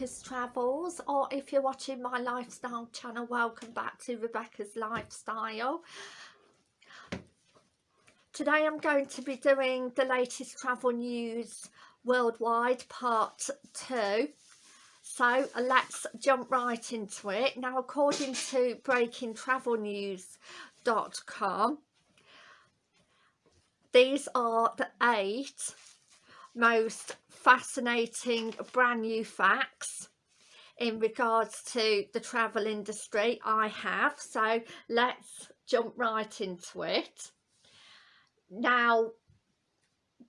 Rebecca's Travels or if you're watching my lifestyle channel welcome back to Rebecca's Lifestyle. Today I'm going to be doing the latest travel news worldwide part two. So let's jump right into it. Now according to breakingtravelnews.com these are the eight most fascinating brand new facts in regards to the travel industry I have. So let's jump right into it. Now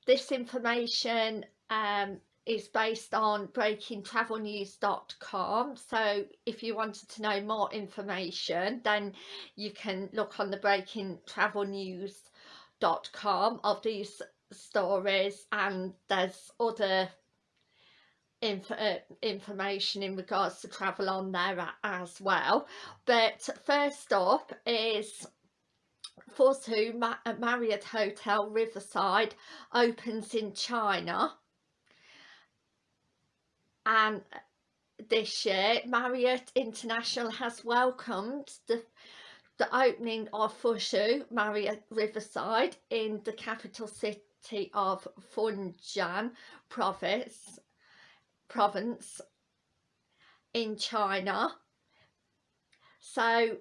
this information um, is based on breakingtravelnews.com so if you wanted to know more information then you can look on the breakingtravelnews.com of these stories and there's other inf uh, information in regards to travel on there as well. But first up is Forsu Ma Marriott Hotel Riverside opens in China. And this year Marriott International has welcomed the the opening of Fuzhou Marriott Riverside in the capital city city of Fujian province, province in China. So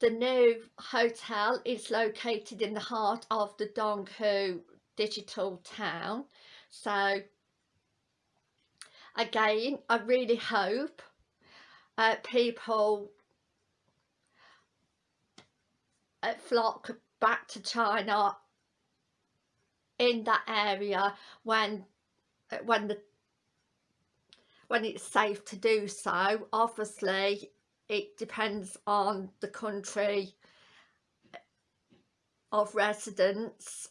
the new hotel is located in the heart of the Donghu digital town. So again, I really hope uh, people uh, flock back to China in that area when when the when it's safe to do so. Obviously it depends on the country of residence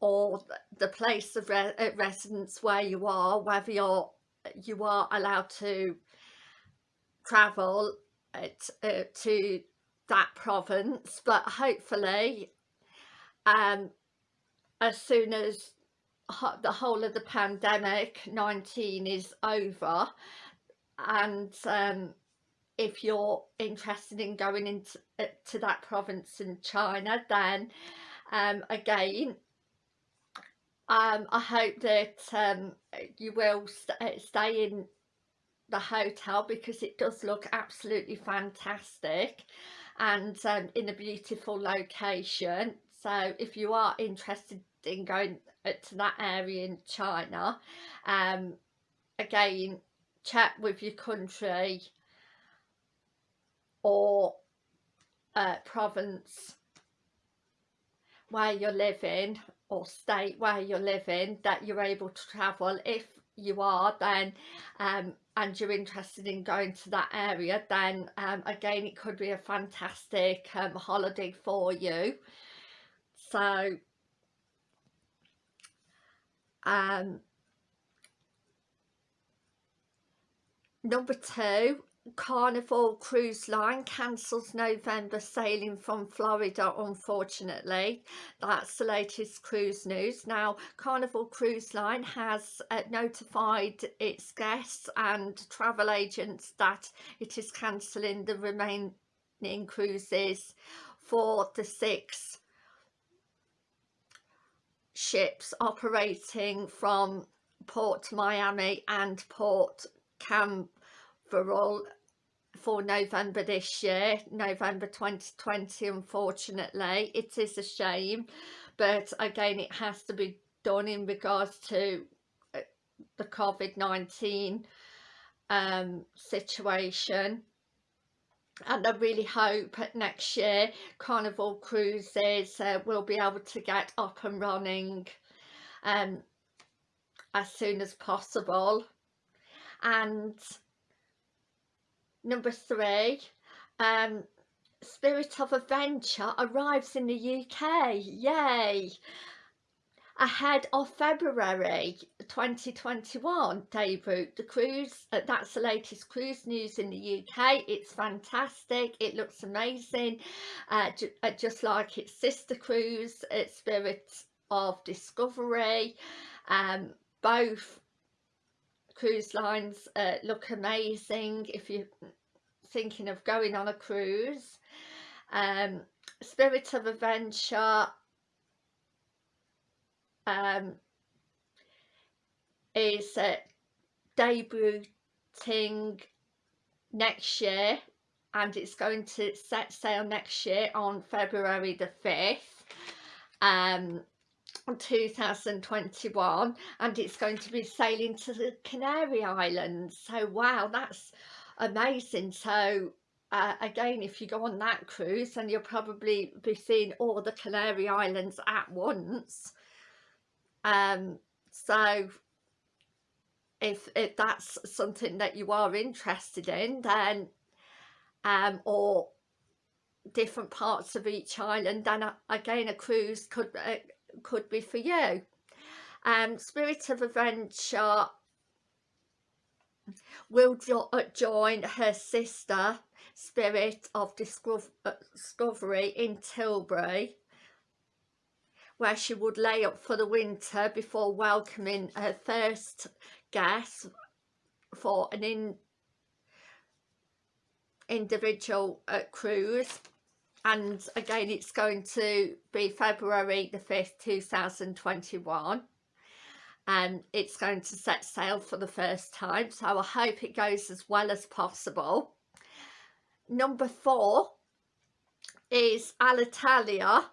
or the place of re uh, residence where you are whether you're you are allowed to travel uh, to that province. But hopefully um as soon as the whole of the pandemic 19 is over and um, if you're interested in going into uh, to that province in China then um, again um, I hope that um, you will st uh, stay in the hotel because it does look absolutely fantastic and um, in a beautiful location so if you are interested in going to that area in China um, again check with your country or uh, province where you're living or state where you're living that you're able to travel. If you are then um, and you're interested in going to that area then um, again it could be a fantastic um, holiday for you so um, number two Carnival Cruise Line cancels November sailing from Florida unfortunately. That's the latest cruise news. Now Carnival Cruise Line has uh, notified its guests and travel agents that it is cancelling the remaining cruises for the six ships operating from Port Miami and Port Canaveral for November this year, November 2020 unfortunately. It is a shame but again it has to be done in regards to uh, the COVID-19 um, situation and I really hope next year Carnival Cruises uh, will be able to get up and running um, as soon as possible. And number three um, Spirit of Adventure arrives in the UK yay ahead of February 2021 debut the cruise uh, that's the latest cruise news in the UK it's fantastic. It looks amazing. Uh, uh, just like its sister cruise it's Spirit of Discovery. Um, both cruise lines uh, look amazing if you're thinking of going on a cruise. Um, Spirit of Adventure um, is uh, debuting next year and it's going to set sail next year on February the 5th um 2021 and it's going to be sailing to the Canary Islands. So wow that's amazing. So uh, again if you go on that cruise then you'll probably be seeing all the Canary Islands at once um so if, if that's something that you are interested in then um or different parts of each island then uh, again a cruise could uh, could be for you. Um spirit of adventure will jo uh, join her sister spirit of uh, discovery in tilbury where she would lay up for the winter before welcoming her first guest for an in individual uh, cruise. And again it's going to be February the 5th 2021 and it's going to set sail for the first time so I hope it goes as well as possible. Number four is Alitalia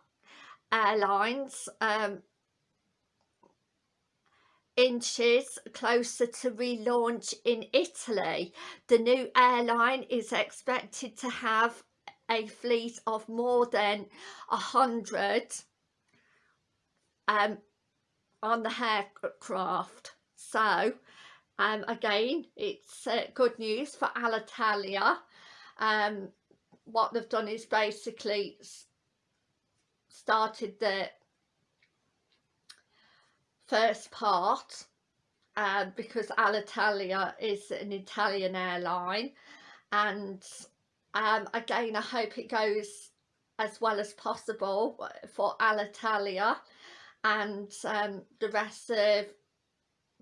Airlines um, inches closer to relaunch in Italy. The new airline is expected to have a fleet of more than a hundred um, on the aircraft. So um, again, it's uh, good news for Alitalia. Um, what they've done is basically started the first part uh, because Alitalia is an Italian airline and um, again I hope it goes as well as possible for Alitalia and um, the rest of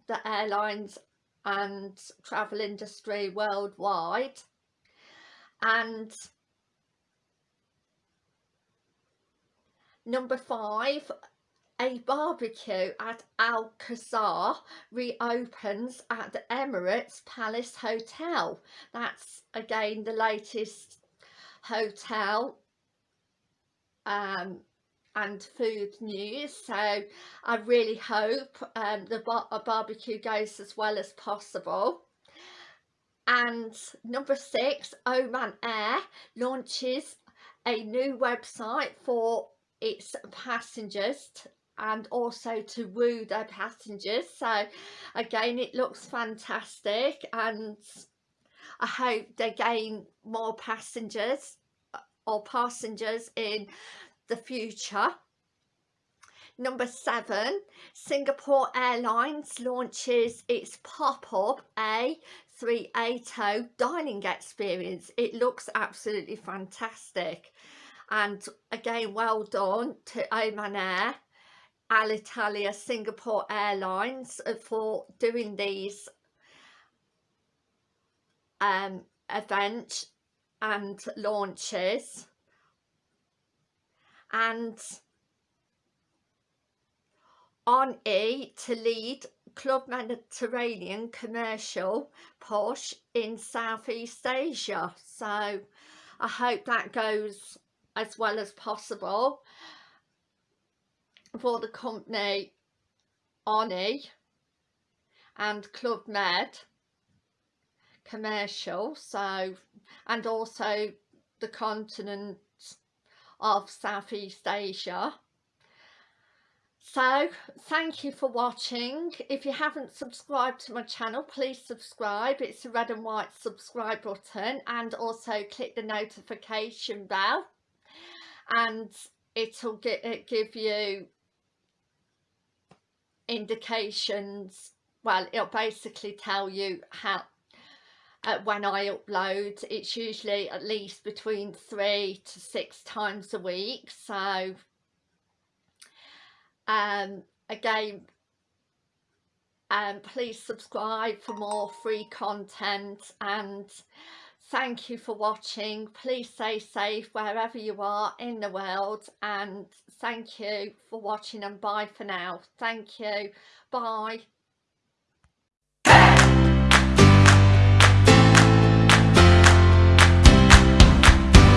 the airlines and travel industry worldwide. And number five a barbecue at Al Qasr reopens at the Emirates Palace Hotel. That's again the latest hotel um, and food news. So I really hope um, the bar barbecue goes as well as possible. And number six, Oman Air launches a new website for its passengers and also to woo their passengers. So again it looks fantastic and I hope they gain more passengers uh, or passengers in the future. Number seven Singapore Airlines launches its pop-up A380 dining experience. It looks absolutely fantastic and again well done to Oman Air Alitalia Singapore Airlines uh, for doing these um, events and launches. And on E to lead Club Mediterranean commercial push in Southeast Asia. So I hope that goes as well as possible for the company Oni and Club Med commercial so and also the continent of Southeast Asia. So thank you for watching. If you haven't subscribed to my channel please subscribe. It's the red and white subscribe button and also click the notification bell and it'll get, give you indications well it'll basically tell you how uh, when I upload. It's usually at least between three to six times a week so um again um, please subscribe for more free content and thank you for watching. Please stay safe wherever you are in the world and thank you for watching and bye for now. Thank you. Bye